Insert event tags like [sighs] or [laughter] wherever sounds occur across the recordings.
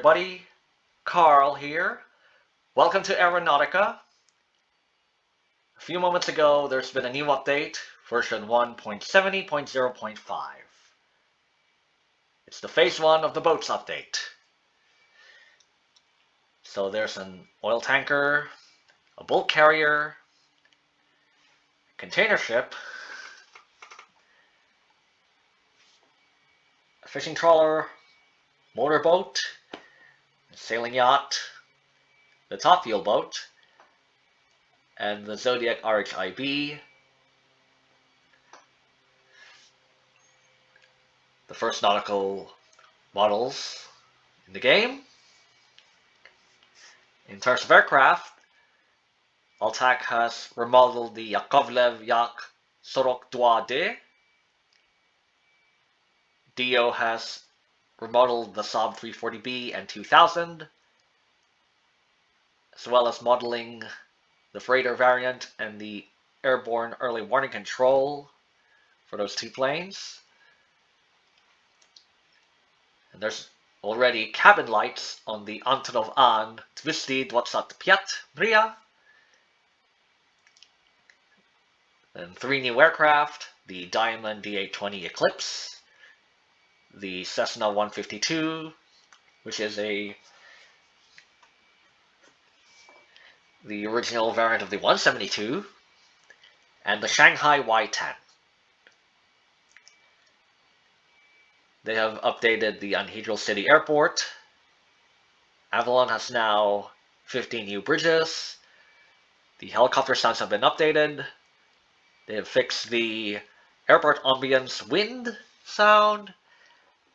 everybody. Carl here. Welcome to Aeronautica. A few moments ago, there's been a new update, version 1.70.0.5. It's the phase 1 of the boats update. So there's an oil tanker, a bulk carrier, container ship, a fishing trawler, motorboat, a sailing yacht, the top boat, and the Zodiac RHIB. The first nautical models in the game. In terms of aircraft, Altac has remodeled the Yakovlev Yak Sorok 2D. Dio has remodeled the Saab 340B and 2000, as well as modeling the freighter variant and the airborne early warning control for those two planes. And there's already cabin lights on the Antonov An 225 Mriya. And three new aircraft, the Diamond DA-20 Eclipse, the Cessna 152, which is a the original variant of the 172, and the Shanghai Y10. They have updated the Anhedral City Airport. Avalon has now 15 new bridges. The helicopter stands have been updated. They have fixed the airport ambience wind sound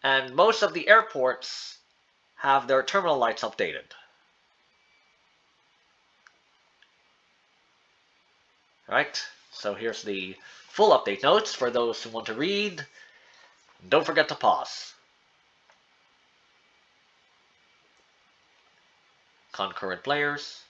and most of the airports have their terminal lights updated. Right, so here's the full update notes for those who want to read. Don't forget to pause. Concurrent players.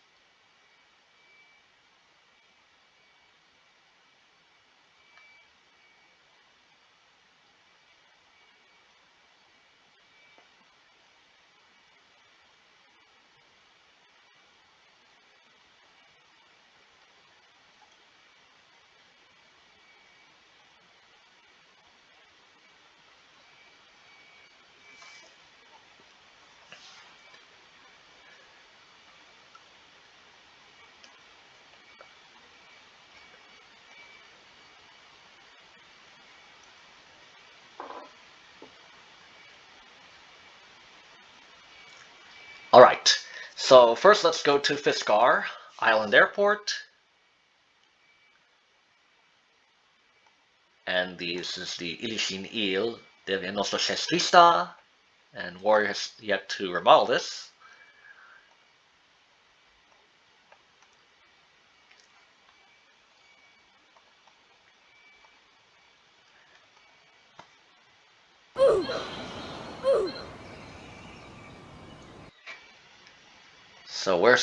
Alright, so first let's go to Fiskar Island Airport. And this is the Ilishin del Nostro Chestrista. And Warrior has yet to remodel this.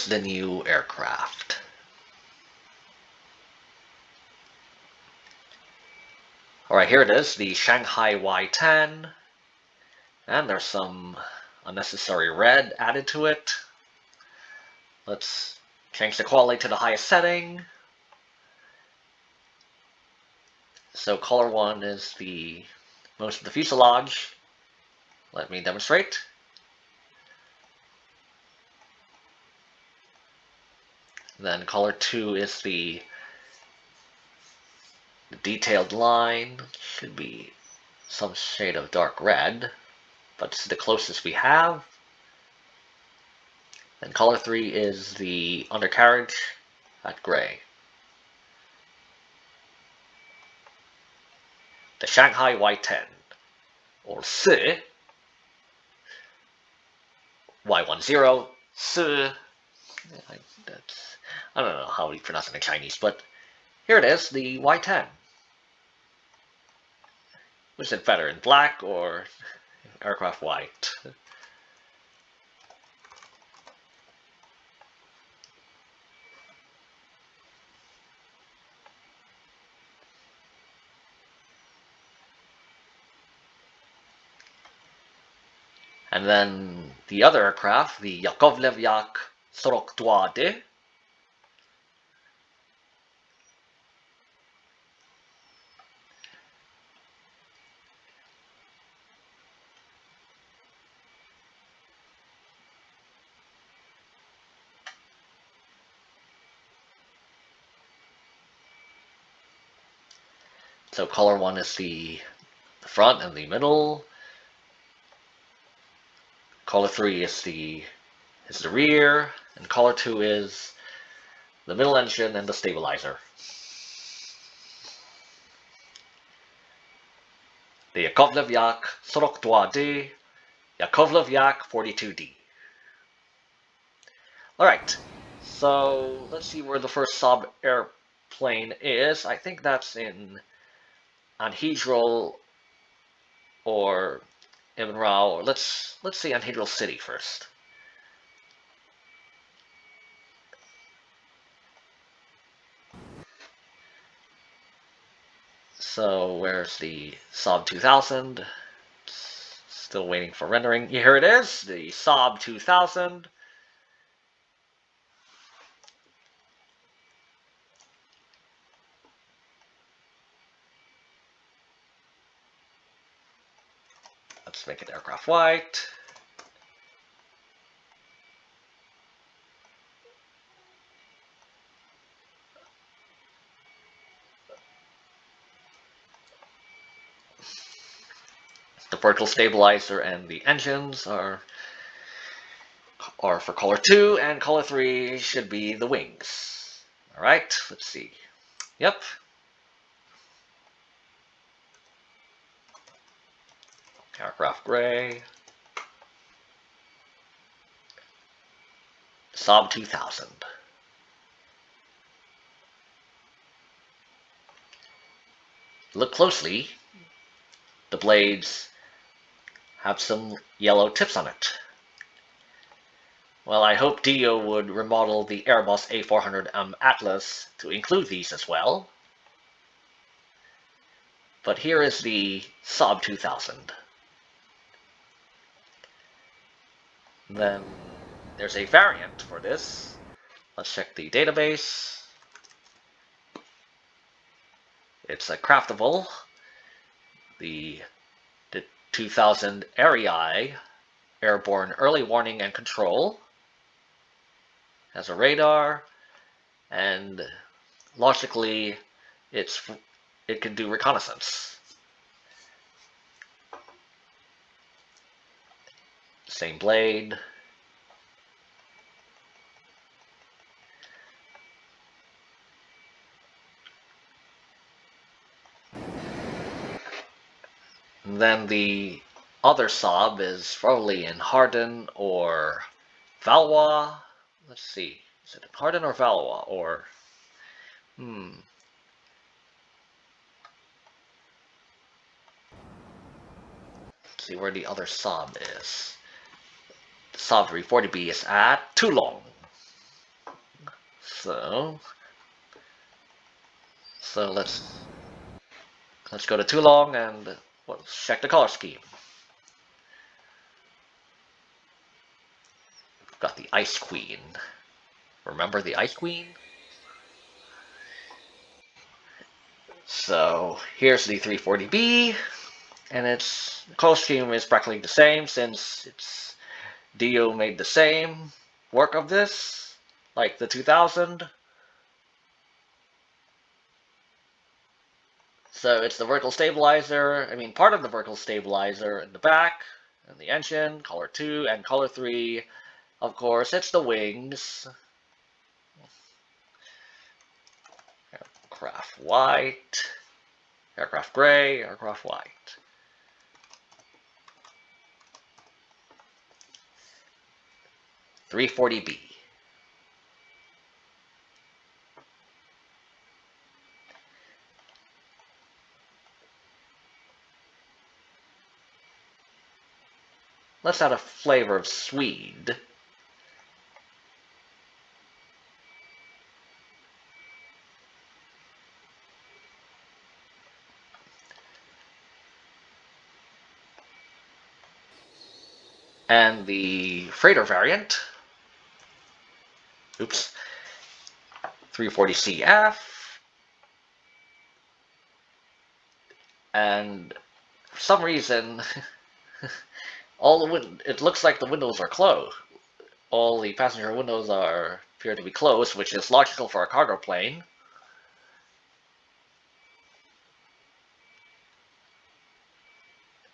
The new aircraft? Alright, here it is, the Shanghai Y-10. And there's some unnecessary red added to it. Let's change the quality to the highest setting. So color 1 is the most of the fuselage. Let me demonstrate. Then color 2 is the, detailed line. Should be some shade of dark red, but is the closest we have. Then color 3 is the undercarriage at gray. The Shanghai Y10, or Si, Y10, Si, that's I don't know how you pronounce it in Chinese, but here it is, the Y10. Was it better in black or [laughs] aircraft white? And then the other aircraft, the Yakovlev Yak 42D. So color one is the, the front and the middle. Color three is the is the rear, and color two is the middle engine and the stabilizer. The Yakovlev Yak 42D, Yakovlev Yak 42D. Alright, so let's see where the first Saab airplane is. I think that's in Anhedral or Ibn Rao, or let's let's see Anhedral City first. So where's the Saab 2000? Still waiting for rendering. Here it is, the Saab 2000. Let's make it aircraft white. Vertical stabilizer and the engines are are for color 2, and color 3 should be the wings. Alright, let's see. Yep, Aircraft Gray. Saab 2000. Look closely. The blades have some yellow tips on it. Well, I hope Dio would remodel the Airbus A400M Atlas to include these as well. But here is the Saab 2000. Then there's a variant for this. Let's check the database. It's a craftable. The, the 2000 Erieye Airborne Early Warning and Control has a radar and logically it's it can do reconnaissance. Same blade. Then the other Saab is probably in Hardin or Valois. Let's see. Is it in Hardin or Valois? Or, hmm. Let's see where the other Saab is. Saab 340B is at Toulon. So, so let's let's go to Toulon and well, check the color scheme. We've got the Ice Queen. Remember the Ice Queen? So here's the 340B, and its color scheme is practically the same since it's Dio made the same work of this, like the 2000. So it's the vertical stabilizer, I mean part of the vertical stabilizer in the back, and the engine, color 2, and color 3. Of course, it's the wings. Aircraft white, aircraft gray, aircraft white. 340B. Let's add a flavor of Swede. and the freighter variant. Oops. 340CF. And for some reason, [laughs] all the win it looks like the windows are closed. All the passenger windows are appear to be closed, which is logical for a cargo plane.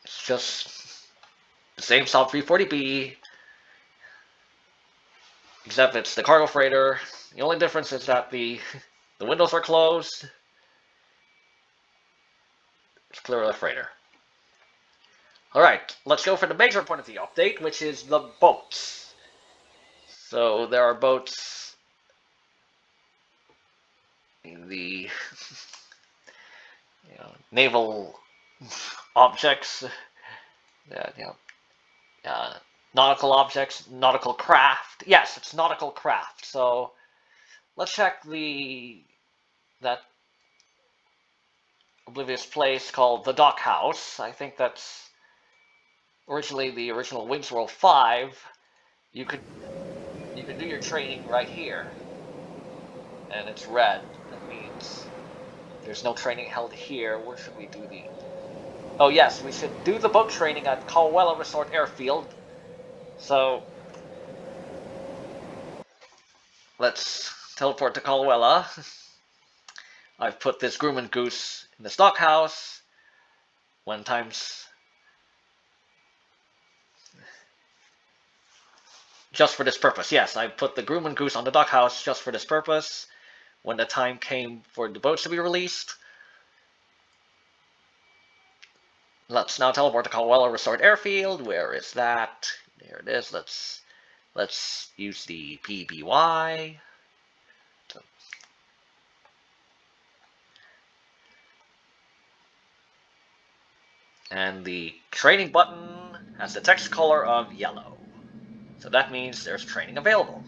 It's just the same Saab 340B, except it's the cargo freighter. The only difference is that the [laughs] the windows are closed. It's clearly a freighter. Alright, let's go for the major point of the update, which is the boats. So there are boats in the [laughs] you know, naval objects, uh, you know, uh, nautical objects, nautical craft. Yes, it's nautical craft. So let's check the that oblivious place called the Dock House. I think that's originally the original Wings World 5. You could you could do your training right here. And it's red. That means there's no training held here. Where should we do the Oh yes, we should do the boat training at Colwella Resort Airfield. So let's teleport to Colwella. I've put this Grumman Goose in the dock house. When times just for this purpose. Yes, I put the Grumman Goose on the dock house just for this purpose. When the time came for the boats to be released, Let's now teleport to Colwella Resort Airfield. Where is that? There it is. Let's let's use the PBY. And the training button has the text color of yellow. So that means there's training available.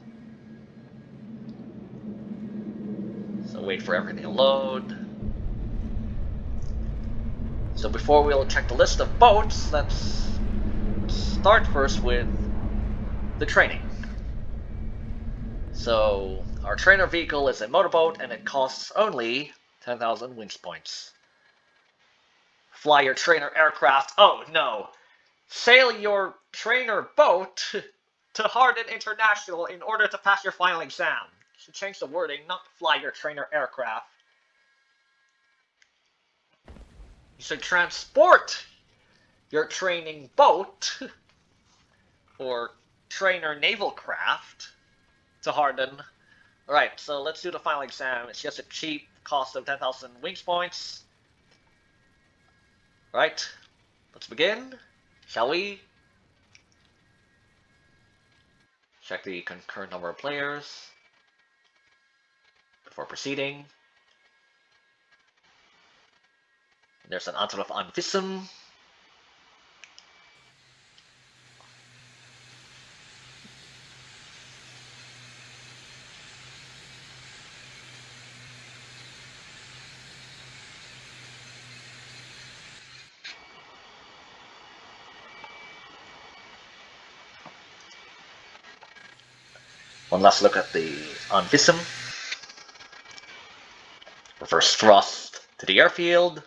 So wait for everything to load. So before we'll check the list of boats, let's start first with the training. So our trainer vehicle is a motorboat and it costs only 10,000 wings points. Fly your trainer aircraft. Oh no! Sail your trainer boat [laughs] to Hardin International in order to pass your final exam. Should change the wording, not fly your trainer aircraft. You should transport your training boat [laughs] or trainer naval craft to Hardin. Alright, so let's do the final exam. It's just a cheap cost of 10,000 wings points. Right, let's begin. Shall we? Check the concurrent number of players before proceeding. There's an answer of Anvisum. One last look at the Anvisum. Reverse thrust to the airfield.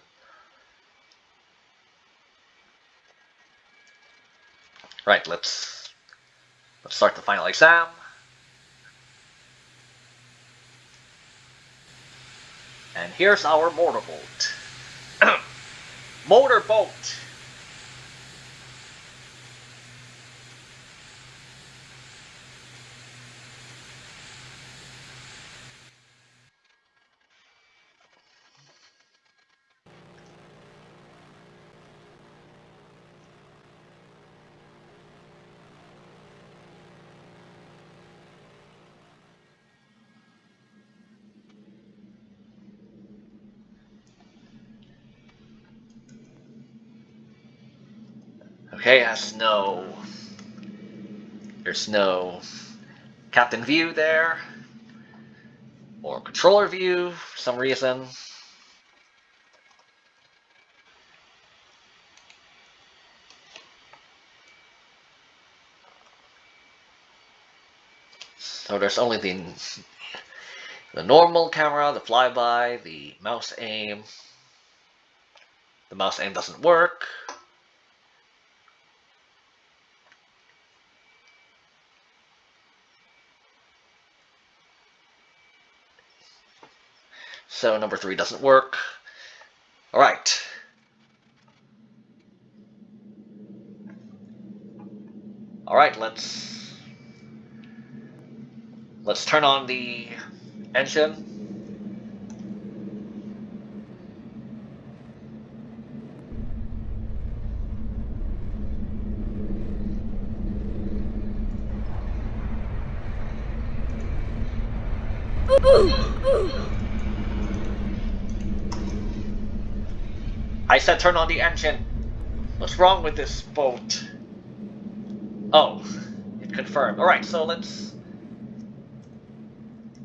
Right, let's let's start the final exam. And here's our motorboat. [clears throat] motorboat. Has no... There's no captain view there. Or controller view for some reason. So there's only the the normal camera, the flyby, the mouse aim. The mouse aim doesn't work. So number three doesn't work. All right. All right, let's let's turn on the engine. I said turn on the engine. What's wrong with this boat? Oh, it confirmed. Alright, so let's...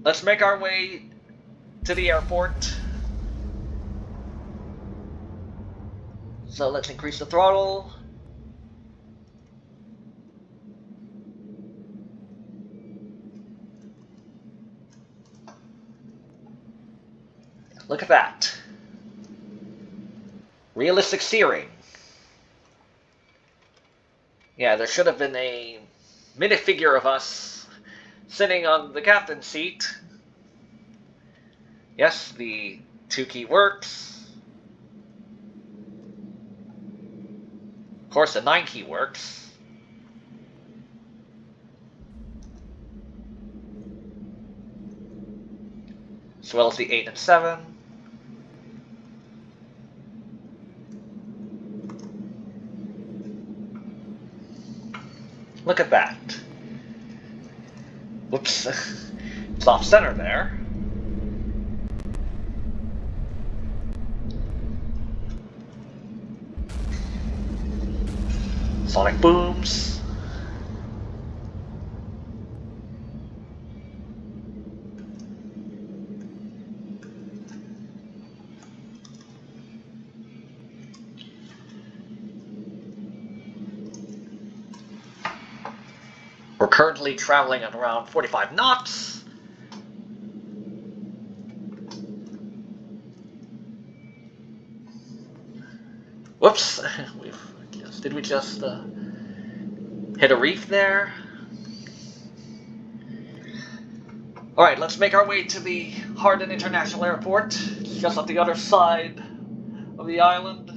Let's make our way to the airport. So let's increase the throttle. Look at that. Realistic steering. Yeah, there should have been a minifigure of us sitting on the captain's seat. Yes, the two key works. Of course, the nine key works. As well as the eight and seven. Look at that. Whoops. it's off center there. Sonic booms. We're traveling at around 45 knots. Whoops, [laughs] We've, did we just uh, hit a reef there? Alright, let's make our way to the Hardin International Airport. Just on the other side of the island.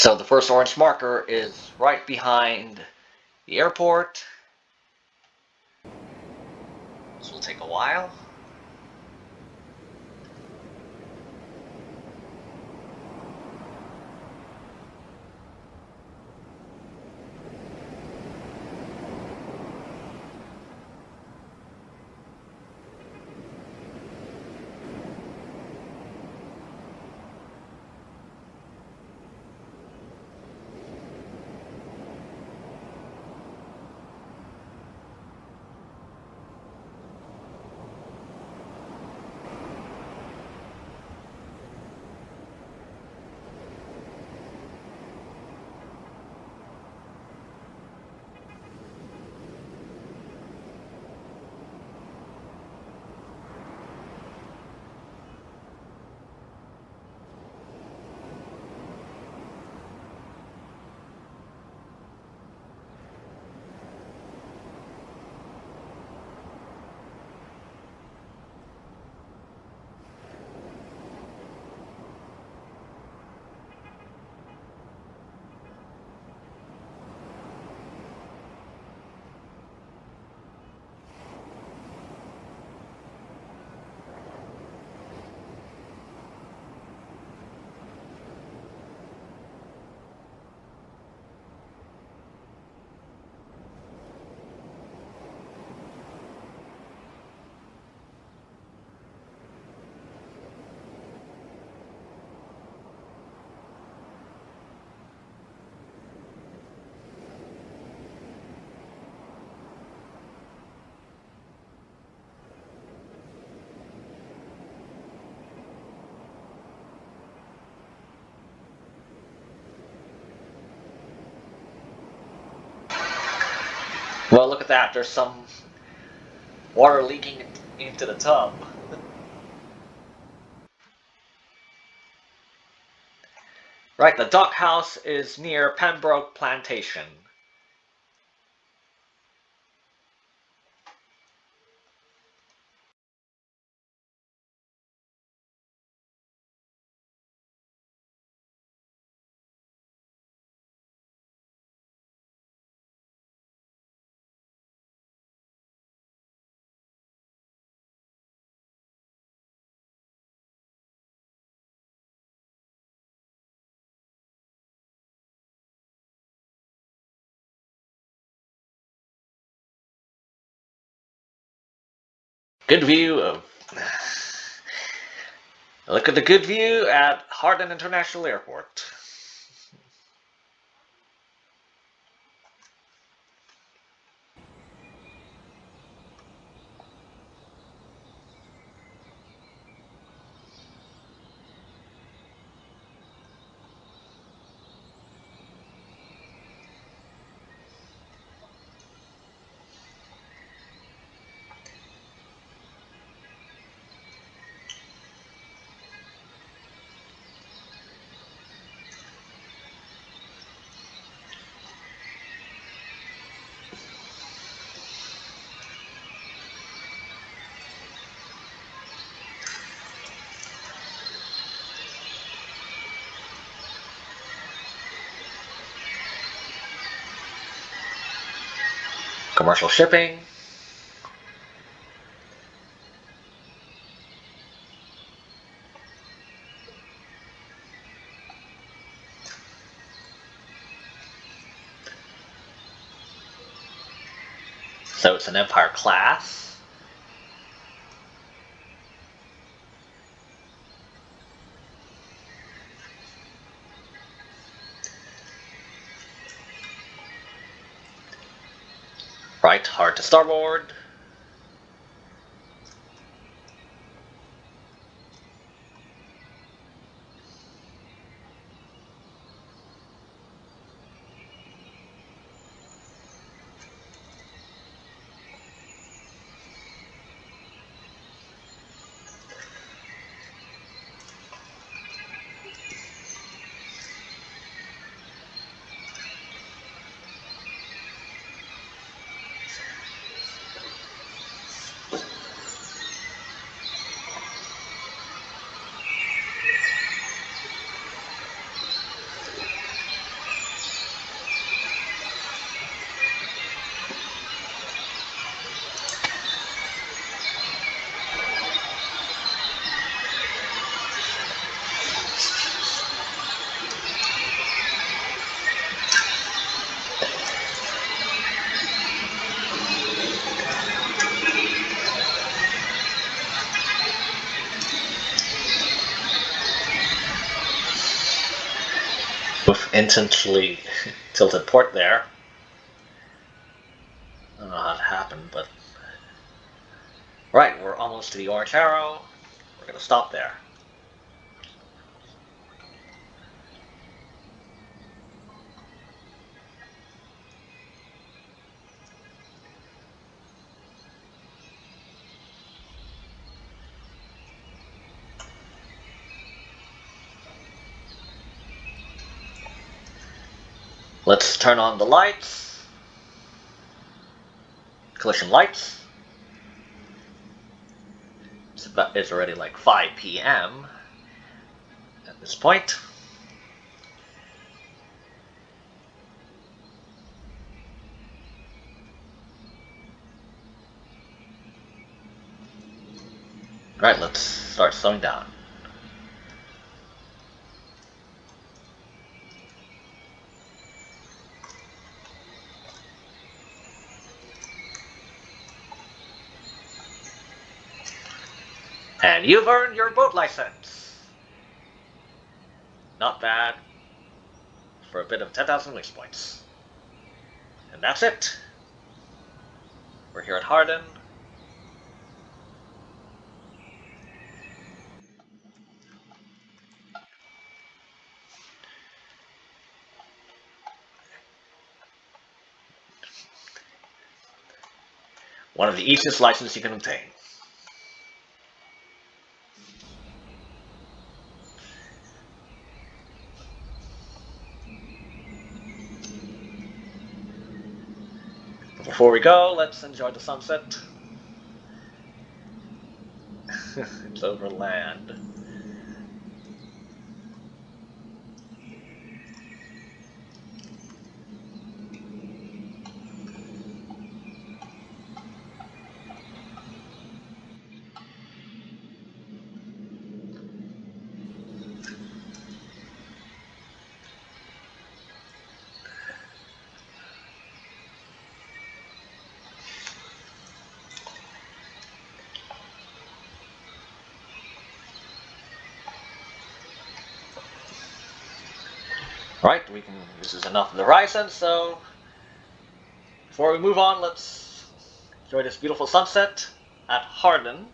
So the first orange marker is right behind the airport. This will take a while. Well, look at that. There's some water leaking into the tub. [laughs] right, the dock house is near Pembroke Plantation. Good view of. [sighs] Look at the good view at Hardin International Airport. Commercial shipping. So it's an Empire class. Right, hard to starboard. Intentionally tilted port there. I don't know how it happened, but... Right, we're almost to the orange arrow. We're going to stop there. Let's turn on the lights. Collision lights. It's, about, it's already like 5 p.m. at this point. Right, let's start slowing down. And you've earned your boat license. Not bad. For a bit of 10,000 wings points. And that's it. We're here at Hardin. One of the easiest licenses you can obtain. Before we go, let's enjoy the sunset. [laughs] it's over land. We can. This is enough of the Ryzen. So before we move on, let's enjoy this beautiful sunset at Hardin.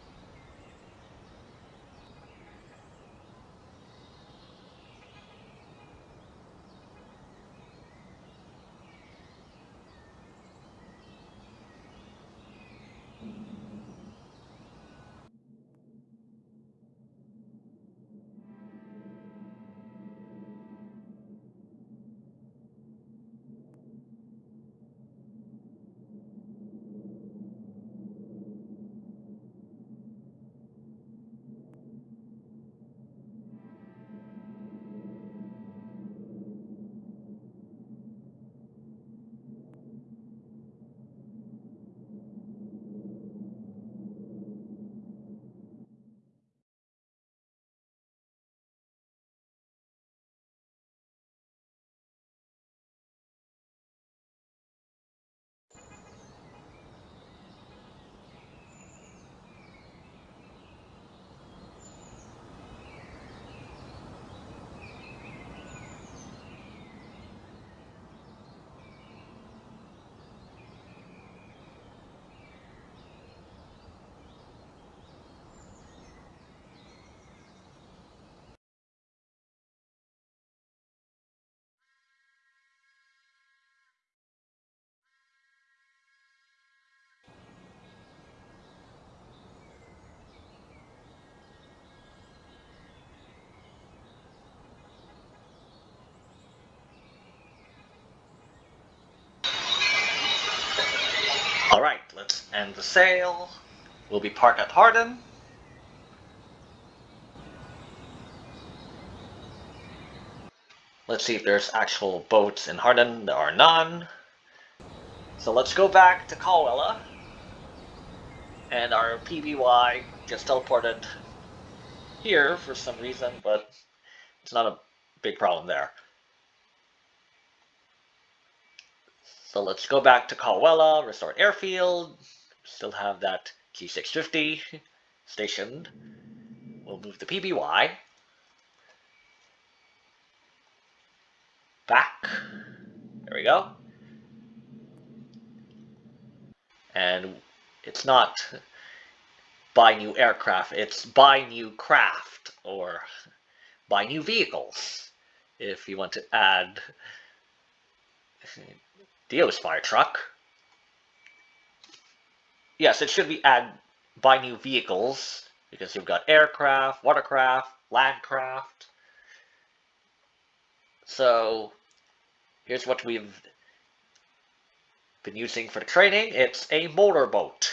Alright, the sail. We'll be parked at Hardin. Let's see if there's actual boats in Hardin. There are none. So let's go back to Caldwell. And our PBY just teleported here for some reason, but it's not a big problem there. So let's go back to Caldwell, restore airfield. Still have that Q650 stationed. We'll move the PBY. back. There we go. And it's not buy new aircraft, it's buy new craft or buy new vehicles. If you want to add Dio's fire truck. Yes, it should be add buy new vehicles because you've got aircraft, watercraft, landcraft. So here's what we've been using for the training. It's a motorboat.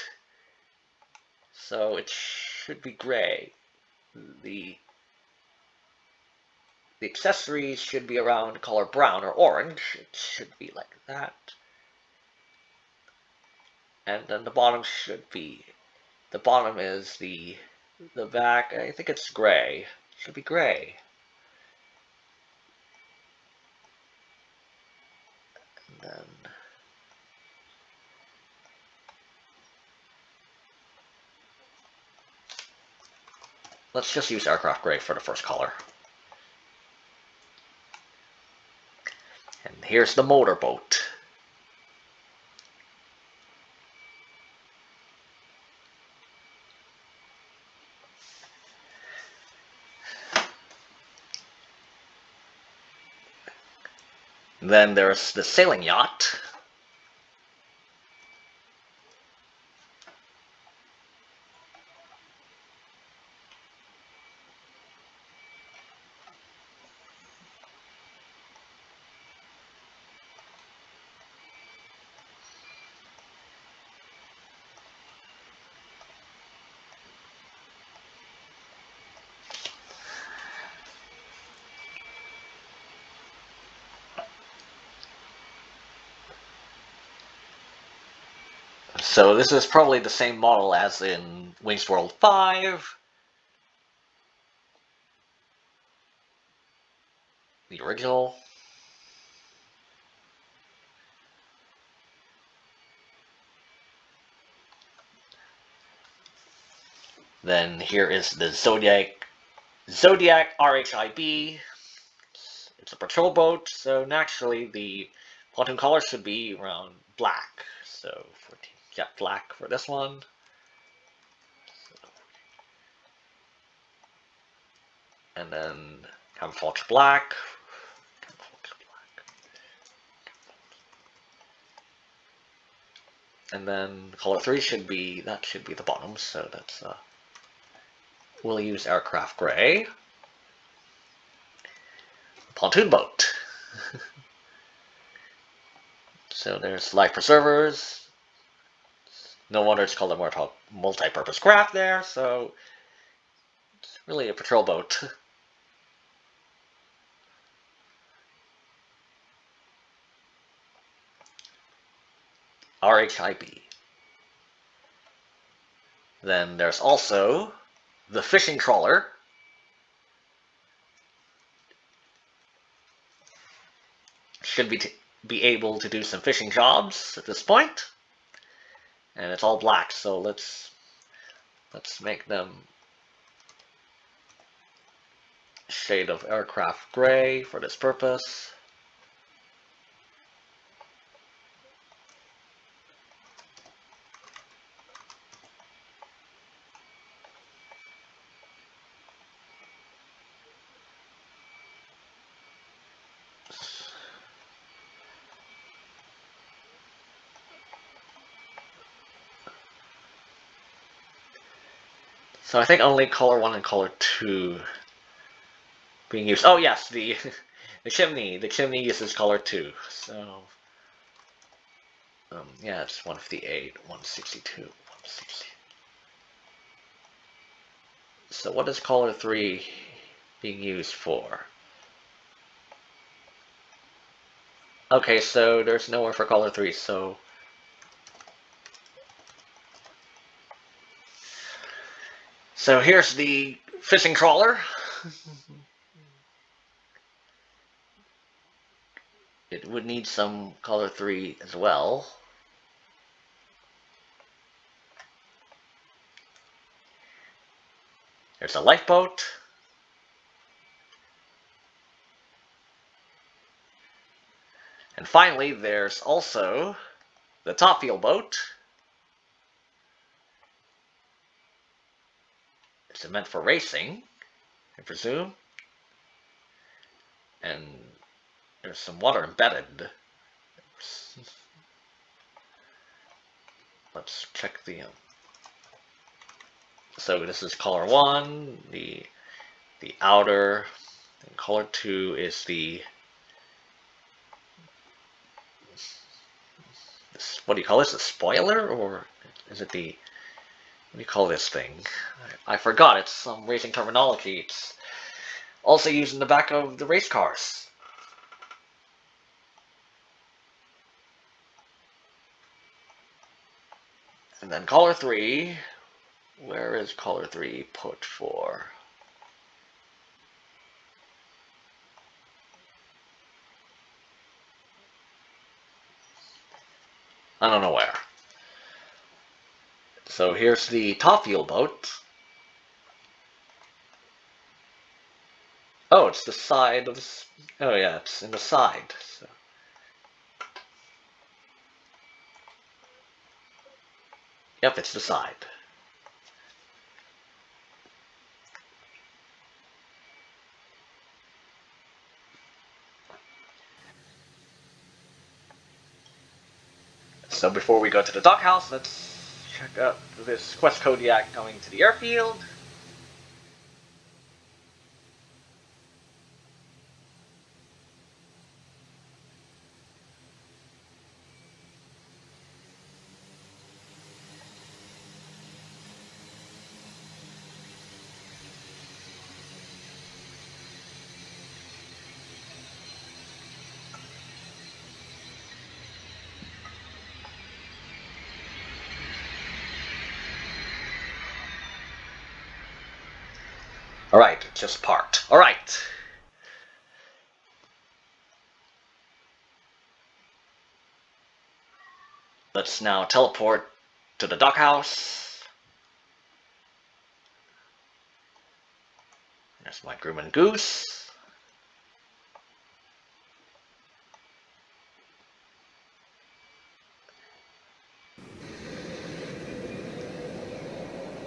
So it should be gray. The the accessories should be around color brown or orange. It should be like that. And then the bottom should be, the bottom is the, the back, I think it's gray. Should be gray. And then, let's just use aircraft gray for the first color. And here's the motorboat. Then there's the sailing yacht. So this is probably the same model as in Wings World 5. The original. Then here is the Zodiac Zodiac RHIB. It's a patrol boat, so naturally the pontoon color should be around black. So 14 jet black for this one. And then camouflage black. And then color three should be, that should be the bottom, so that's, uh, we'll use aircraft gray. Pontoon boat. [laughs] so there's life preservers, no wonder it's called a multi-purpose craft there, so it's really a patrol boat. RHIB. Then there's also the fishing trawler. Should be, be able to do some fishing jobs at this point and it's all black so let's let's make them shade of aircraft gray for this purpose So I think only color 1 and color 2 being used. Oh yes, the [laughs] the chimney. The chimney uses color 2. So um, yeah, it's 158, 162, 160. So what is color 3 being used for? Okay, so there's nowhere for color 3, so So here's the fishing trawler. it would need some color 3 as well. There's a lifeboat. And finally, there's also the Topfield boat. It's meant for racing, I presume. And there's some water embedded. Let's check the. Um, so this is color one. The the outer. And color two is the. This, what do you call this? A spoiler, or is it the? What do you call this thing? I, I forgot. It's some racing terminology. It's also used in the back of the race cars. And then color 3, where is color 3 put for? I don't know where. Here's the Topfield boat. Oh, it's the side of the... Oh yeah, it's in the side. So. Yep, it's the side. So before we go to the dockhouse, let's check out this Quest Kodiak going to the airfield. Alright, just parked. Alright. Let's now teleport to the dockhouse. There's my Grumman Goose.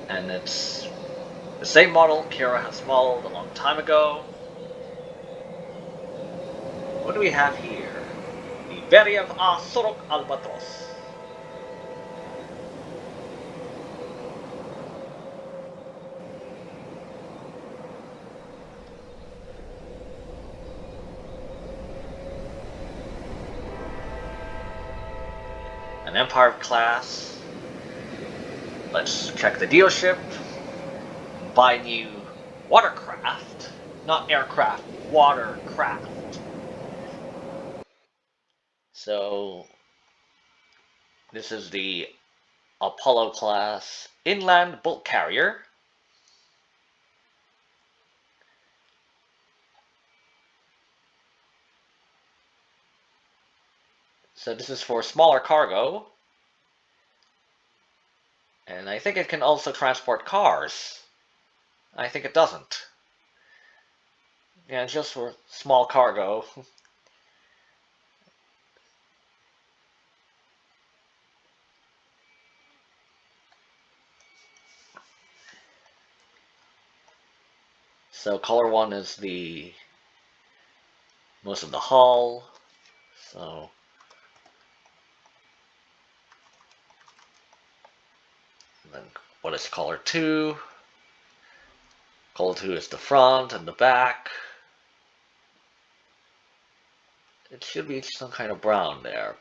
And it's the same model Kira has modeled a long time ago. What do we have here? The Beriev A Sorok Albatros. An Empire class. Let's check the dealership buy new watercraft, not aircraft, watercraft. So this is the Apollo class inland bulk carrier. So this is for smaller cargo. And I think it can also transport cars. I think it doesn't. Yeah, it's just for small cargo. so color one is the most of the hull. So then what is color two? Color 2 is the front and the back. It should be some kind of brown there.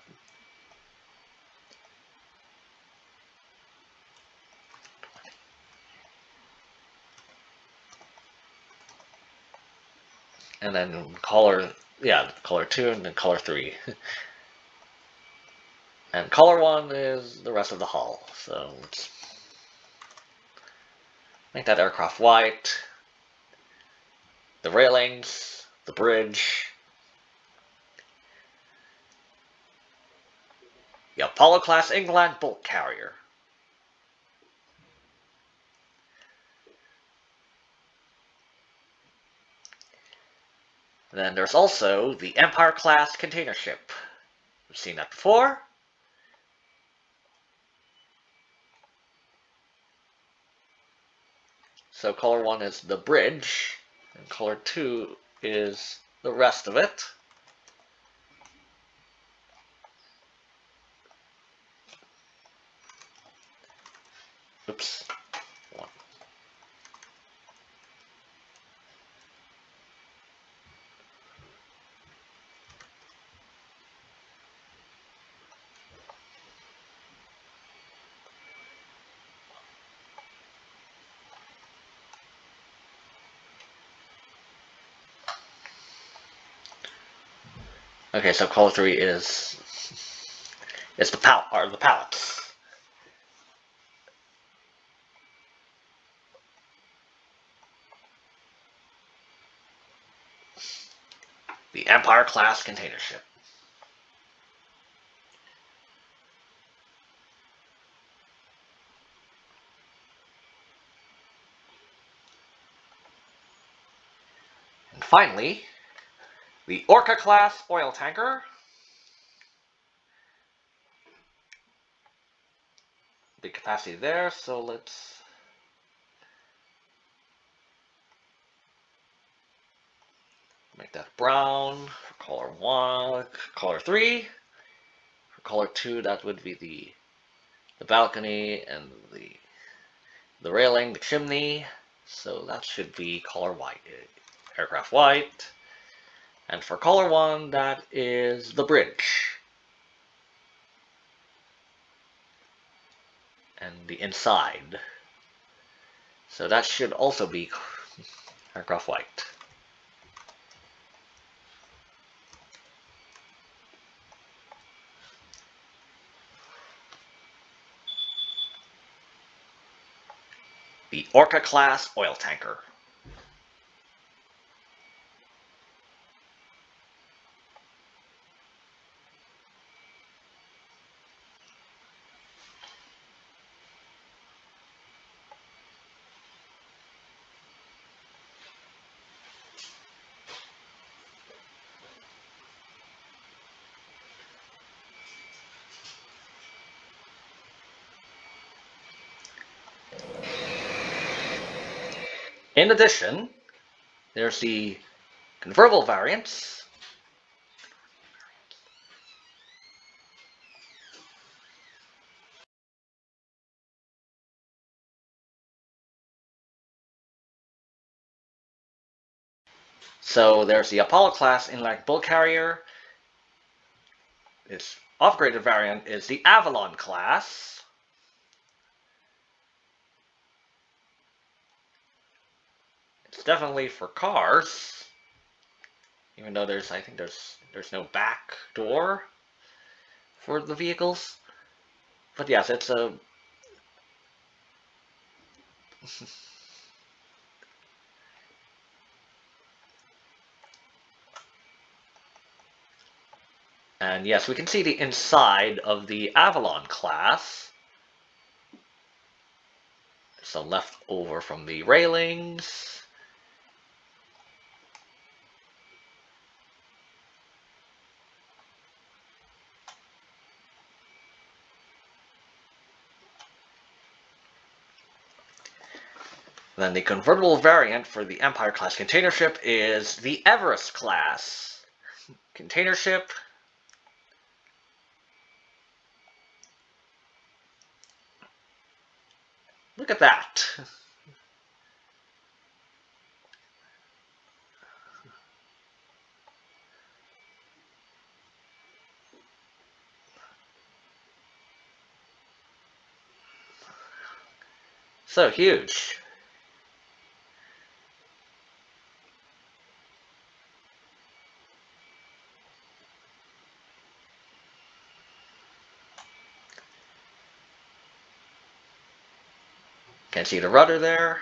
And then color, yeah, color 2 and then color 3. [laughs] and color 1 is the rest of the hull. So let's Make that aircraft white. The railings, the bridge. The Apollo class inland bulk carrier. then there's also the Empire class container ship. We've seen that before. So color 1 is the bridge, and color 2 is the rest of it. Oops. Okay, so color three is it's the palette or the palettes. The Empire class container ship. And finally, the Orca class oil tanker. The capacity there, so let's make that brown for color one, color three. For color two, that would be the the balcony and the the railing, the chimney. So that should be color white, aircraft white. And for color one, that is the bridge. And the inside. So that should also be aircraft white. The Orca class oil tanker. In addition, there's the convertible variants. So there's the Apollo class inland bulk carrier. Its upgraded variant is the Avalon class. It's definitely for cars. Even though there's, I think there's, there's no back door for the vehicles. But yes, it's a... [laughs] and yes, we can see the inside of the Avalon class. Some left over from the railings. Then the convertible variant for the Empire class container ship is the Everest class container ship. Look at that. So huge. Can't see the rudder there.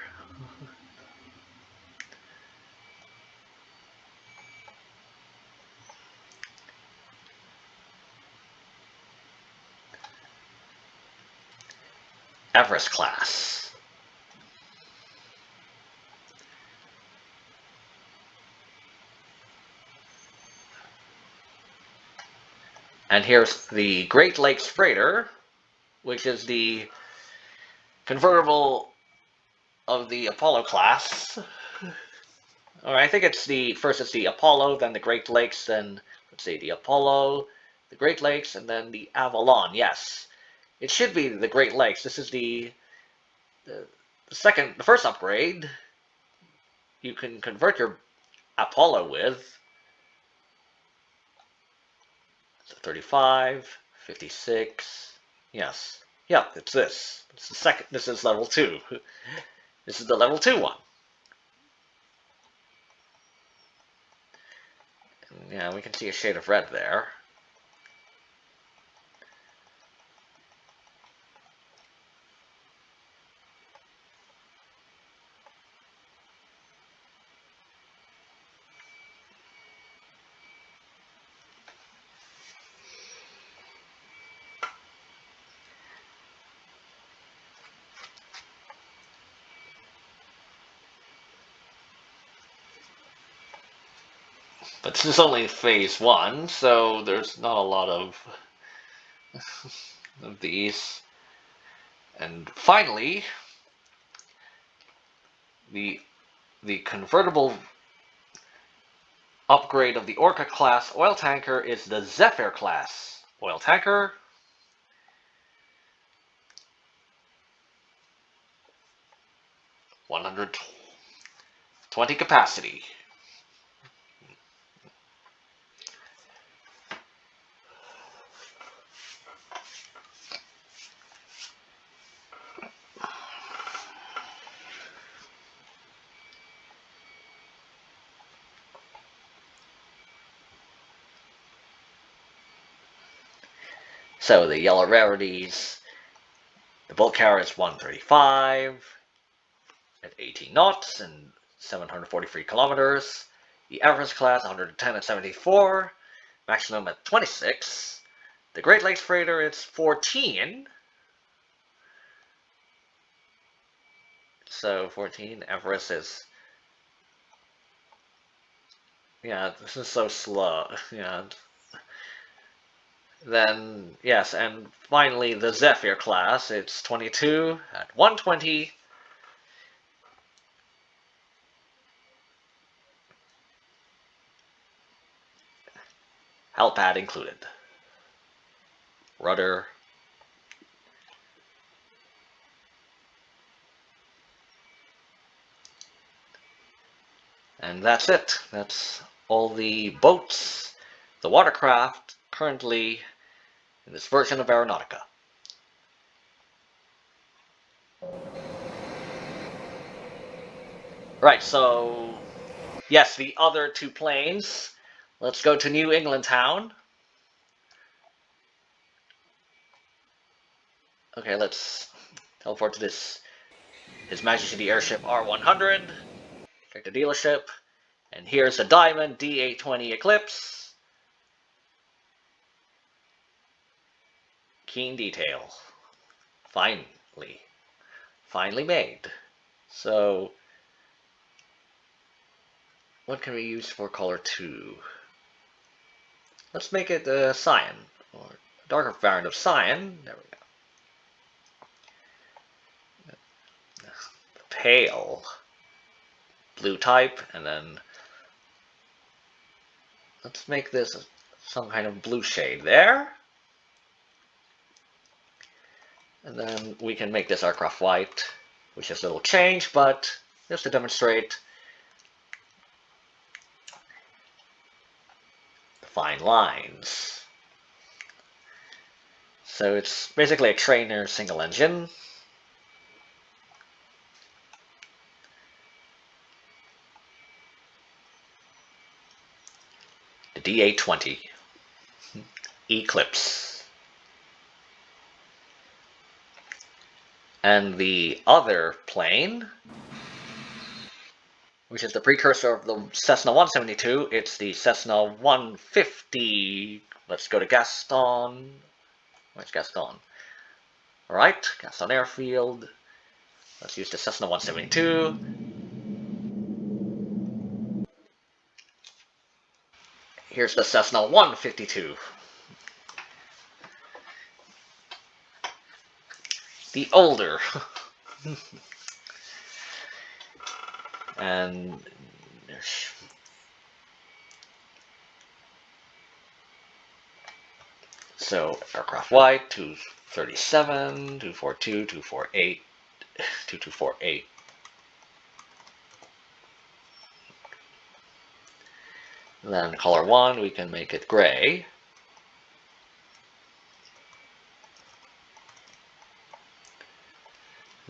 Everest class. And here's the Great Lakes Freighter, which is the convertible of the Apollo class. Or I think it's the first it's the Apollo, then the Great Lakes, then let's see, the Apollo, the Great Lakes, and then the Avalon. Yes, it should be the Great Lakes. This is the the, the second, the first upgrade. You can convert your Apollo with. So 35, 56. Yes. Yeah, it's this. It's the second. This is level two. [laughs] This is the level two one. Yeah, we can see a shade of red there. This is only phase one, so there's not a lot of, of these. And finally, the the convertible upgrade of the Orca class oil tanker is the Zephyr class oil tanker. One hundred twenty capacity. So the yellow rarities, the bulk carrier is 135 at 18 knots and 743 kilometers. The Everest class 110 at 74, maximum at 26. The Great Lakes freighter is 14. So 14, Everest is yeah, this is so slow. [laughs] Yeah, then, yes, and finally the Zephyr class, it's 22 at 120. Helipad included. Rudder. And that's it. That's all the boats, the watercraft currently in this version of Aeronautica. Right, so yes, the other two planes. Let's go to New England Town. Okay, let's teleport to this His Majesty the Airship R100. Check the dealership. And here's the Diamond DA20 Eclipse. Keen detail. Finally. Finally made. So, what can we use for color 2? Let's make it uh, cyan, or a darker variant of cyan. There we go. Pale blue type, and then let's make this some kind of blue shade there. And then we can make this aircraft white, which is a little change, but just to demonstrate the fine lines. So it's basically a trainer single engine. The DA20 [laughs] Eclipse. And the other plane, which is the precursor of the Cessna 172, it's the Cessna 150. Let's go to Gaston. Where's Gaston? Alright, Gaston Airfield. Let's use the Cessna 172. Here's the Cessna 152. The older. [laughs] and so aircraft white 237, 242, 248, [sighs] 2248. Then color 1, we can make it gray.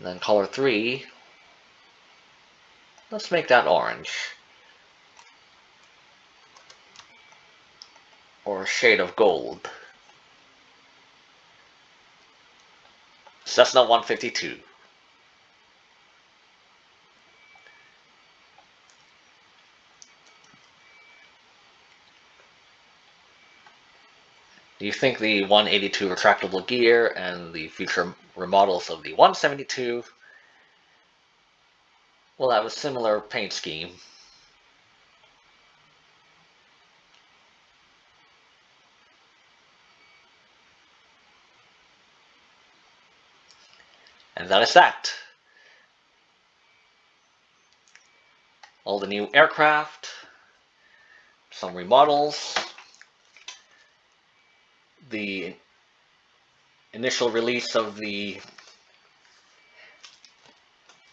And then color 3, let's make that orange. Or shade of gold. Cessna 152. Do you think the 182 retractable gear and the future remodels of the 172 will have a similar paint scheme? And that is that. All the new aircraft, some remodels, the initial release of the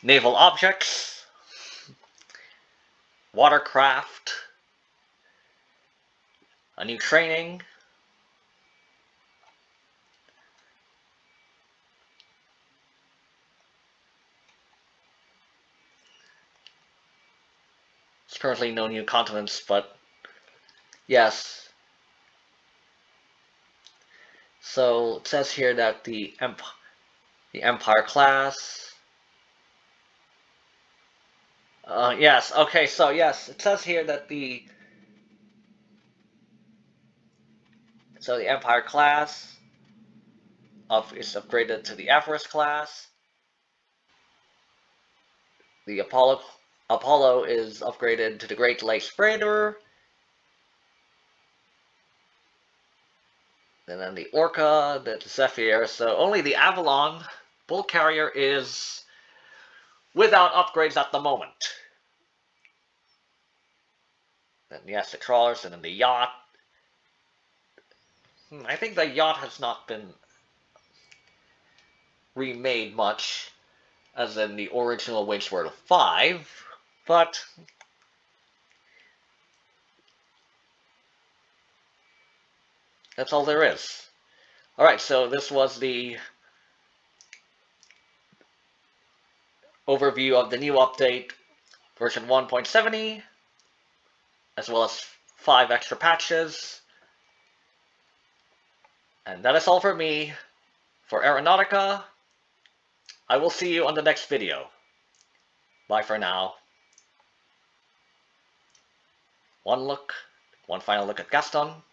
naval objects, watercraft, a new training, There's currently no new continents, but yes, So it says here that the Emp the Empire class. Uh, yes. Okay. So yes, it says here that the so the Empire class of is upgraded to the Everest class. The Apollo Apollo is upgraded to the Great Lakes Freighter. And then the Orca, the Zephyr. So only the Avalon Bulk Carrier is without upgrades at the moment. Then yes, the trawlers and then the yacht. Hmm, I think the yacht has not been remade much, as in the original World 5, but That's all there is. Alright, so this was the overview of the new update, version 1.70, as well as five extra patches. And that is all for me. For Aeronautica, I will see you on the next video. Bye for now. One look, one final look at Gaston.